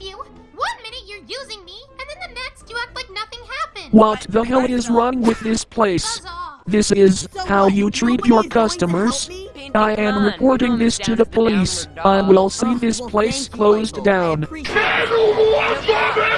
with you? One minute you're using me, and then the next you act like nothing happened. What the hell is wrong with this place? This is how you treat your customers. I am reporting this to the police. I will see this place closed down. Appreciate it.